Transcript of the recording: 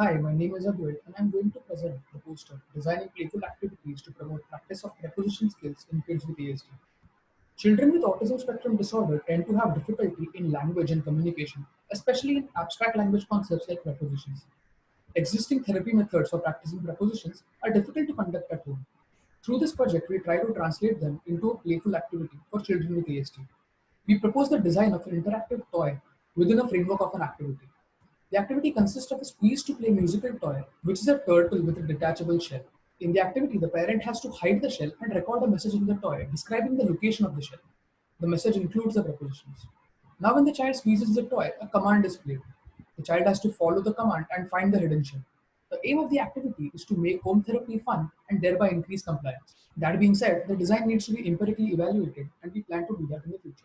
Hi, my name is Advait and I'm going to present the poster Designing Playful Activities to Promote Practice of Preposition Skills in Kids with ASD. Children with autism spectrum disorder tend to have difficulty in language and communication, especially in abstract language concepts like prepositions. Existing therapy methods for practicing prepositions are difficult to conduct at home. Through this project, we try to translate them into a playful activity for children with ASD. We propose the design of an interactive toy within a framework of an activity. The activity consists of a squeeze to play musical toy, which is a turtle with a detachable shell. In the activity, the parent has to hide the shell and record a message in the toy describing the location of the shell. The message includes the prepositions. Now when the child squeezes the toy, a command is played. The child has to follow the command and find the hidden shell. The aim of the activity is to make home therapy fun and thereby increase compliance. That being said, the design needs to be empirically evaluated and we plan to do that in the future.